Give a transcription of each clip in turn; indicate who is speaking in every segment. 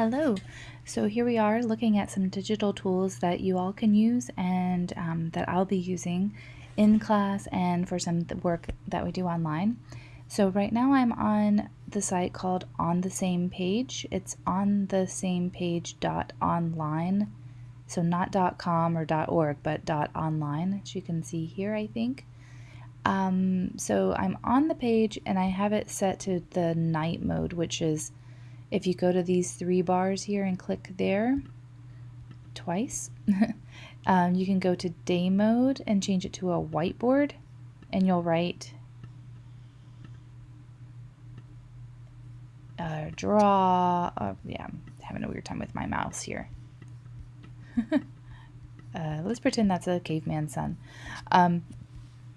Speaker 1: Hello. So here we are looking at some digital tools that you all can use and um, that I'll be using in class and for some work that we do online. So right now I'm on the site called On the Same Page. It's on the same page dot online. So not dot com or dot org, but dot online, as you can see here, I think. Um, so I'm on the page and I have it set to the night mode, which is if you go to these three bars here and click there twice, um, you can go to day mode and change it to a whiteboard and you'll write uh, draw. Uh, yeah, I'm having a weird time with my mouse here. uh, let's pretend that's a caveman sun. Um,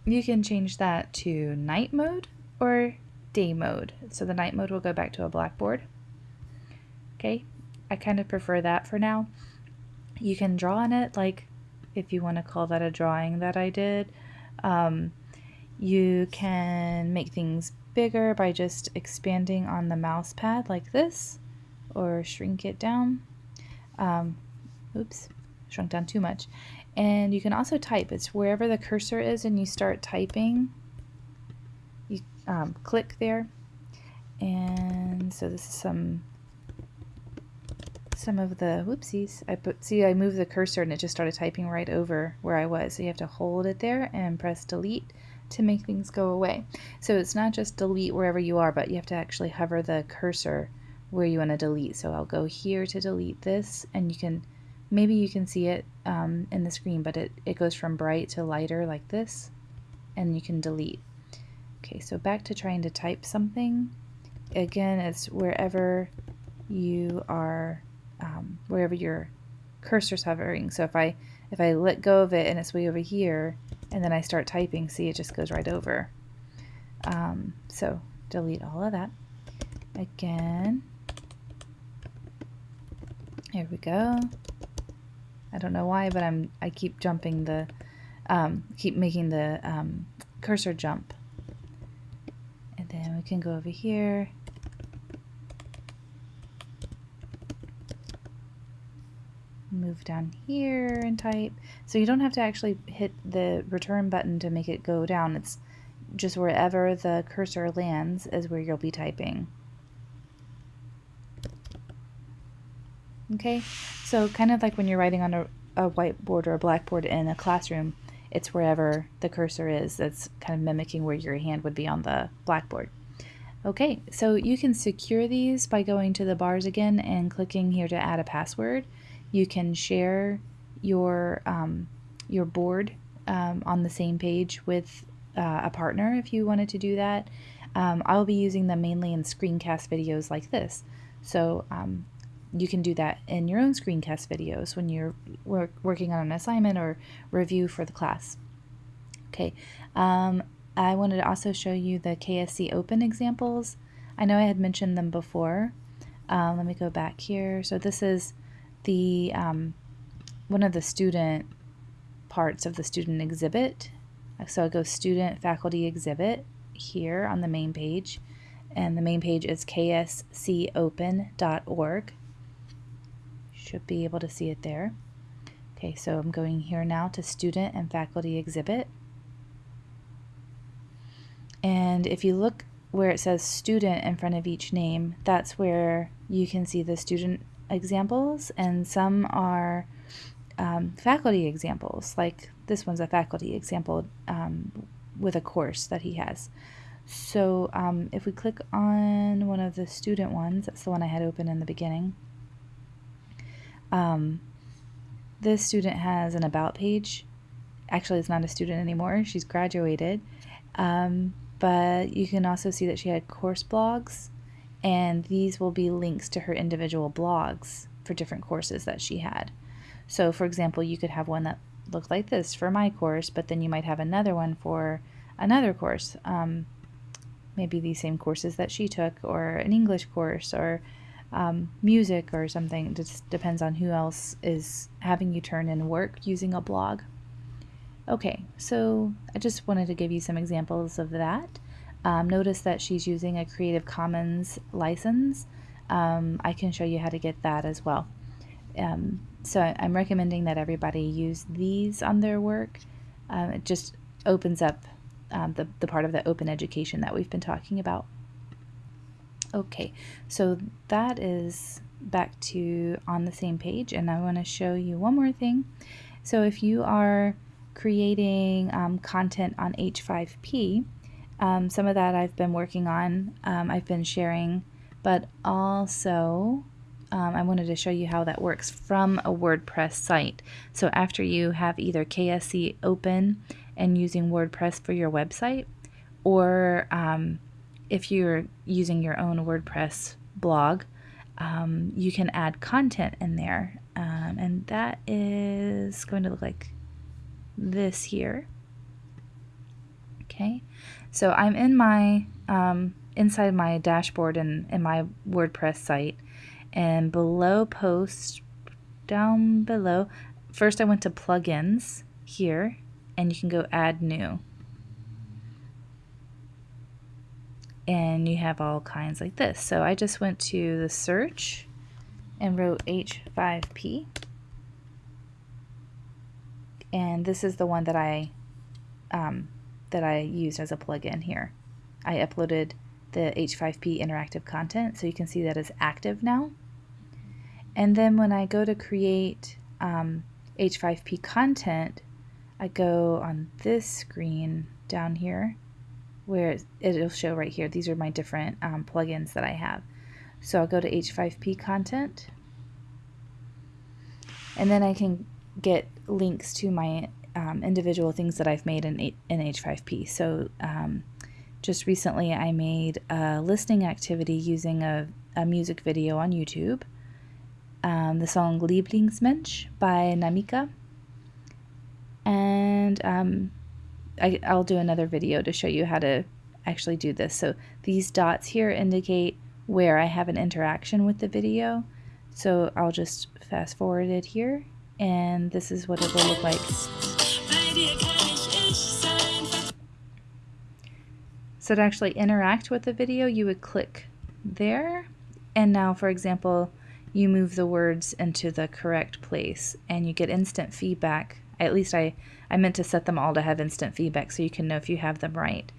Speaker 1: you can change that to night mode or day mode. So the night mode will go back to a blackboard. Okay, I kind of prefer that for now. You can draw on it, like if you want to call that a drawing that I did. Um, you can make things bigger by just expanding on the mouse pad like this or shrink it down. Um, oops, shrunk down too much. And you can also type. It's wherever the cursor is and you start typing, you um, click there. And so this is some some of the whoopsies. I put see I moved the cursor and it just started typing right over where I was. So you have to hold it there and press delete to make things go away. So it's not just delete wherever you are, but you have to actually hover the cursor where you want to delete. So I'll go here to delete this and you can maybe you can see it um, in the screen, but it, it goes from bright to lighter like this and you can delete. Okay, so back to trying to type something. Again, it's wherever you are um, wherever your cursor's hovering. So if I if I let go of it and it's way over here, and then I start typing, see it just goes right over. Um, so delete all of that. Again. Here we go. I don't know why, but I'm I keep jumping the um, keep making the um, cursor jump. And then we can go over here move down here and type. So you don't have to actually hit the return button to make it go down. It's just wherever the cursor lands is where you'll be typing. Okay, so kind of like when you're writing on a, a whiteboard or a blackboard in a classroom, it's wherever the cursor is that's kind of mimicking where your hand would be on the blackboard. Okay, so you can secure these by going to the bars again and clicking here to add a password. You can share your um, your board um, on the same page with uh, a partner if you wanted to do that. Um, I'll be using them mainly in screencast videos like this. So um, you can do that in your own screencast videos when you're work working on an assignment or review for the class. Okay, um, I wanted to also show you the KSC Open examples. I know I had mentioned them before. Uh, let me go back here. So this is the um, one of the student parts of the student exhibit. So I go student faculty exhibit here on the main page and the main page is kscopen.org. You should be able to see it there. Okay, so I'm going here now to student and faculty exhibit. And if you look where it says student in front of each name, that's where you can see the student examples, and some are um, faculty examples, like this one's a faculty example um, with a course that he has. So um, if we click on one of the student ones, that's the one I had open in the beginning, um, this student has an about page. Actually, it's not a student anymore. She's graduated. Um, but you can also see that she had course blogs and these will be links to her individual blogs for different courses that she had. So for example, you could have one that looked like this for my course, but then you might have another one for another course. Um, maybe the same courses that she took, or an English course, or um, music, or something. It just depends on who else is having you turn in work using a blog. Okay, so I just wanted to give you some examples of that. Um, notice that she's using a Creative Commons license. um, I can show you how to get that as well. Um, so I'm recommending that everybody use these on their work. Um, it just opens up um, the, the part of the open education that we've been talking about. Okay, so that is back to on the same page and I want to show you one more thing. So if you are creating um, content on H5P, um, some of that I've been working on, um, I've been sharing, but also um, I wanted to show you how that works from a WordPress site. So after you have either KSC open and using WordPress for your website, or um, if you're using your own WordPress blog, um, you can add content in there. Um, and that is going to look like this here. Okay, so I'm in my um, inside my dashboard and in my WordPress site, and below post, down below, first I went to plugins here, and you can go add new. And you have all kinds like this. So I just went to the search and wrote H5P. And this is the one that I um, that I used as a plugin here. I uploaded the H5P interactive content so you can see that it's active now. And then when I go to create um, H5P content, I go on this screen down here where it'll show right here. These are my different um, plugins that I have. So I'll go to H5P content and then I can get links to my um, individual things that I've made in, in H5P. So um, just recently I made a listening activity using a, a music video on YouTube. Um, the song Lieblingsmensch by Namika. And um, I, I'll do another video to show you how to actually do this. So these dots here indicate where I have an interaction with the video. So I'll just fast forward it here and this is what it will look like. So to actually interact with the video, you would click there. And now, for example, you move the words into the correct place and you get instant feedback. At least I, I meant to set them all to have instant feedback so you can know if you have them right.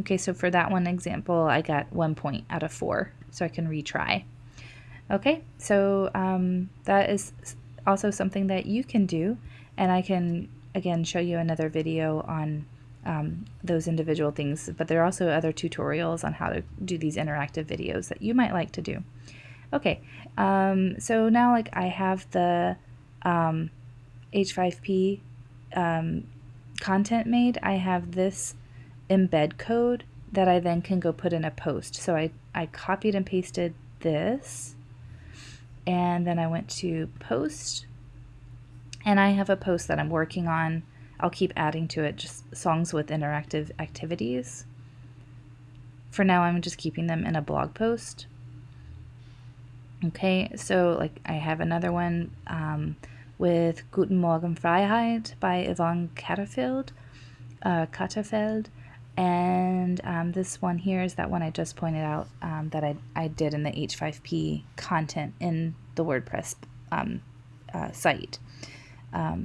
Speaker 1: Okay, so for that one example, I got one point out of four, so I can retry. Okay, so um, that is also something that you can do, and I can again show you another video on um, those individual things, but there are also other tutorials on how to do these interactive videos that you might like to do. Okay, um, so now like I have the um, H5P um, content made, I have this embed code that I then can go put in a post. So I, I copied and pasted this and then I went to post and I have a post that I'm working on. I'll keep adding to it just songs with interactive activities. For now, I'm just keeping them in a blog post. Okay, so like I have another one um, with Guten Morgen Freiheit by Yvonne Catterfeld. Uh. And um, this one here is that one I just pointed out um, that I, I did in the H5P content in the WordPress um, uh, site. Um,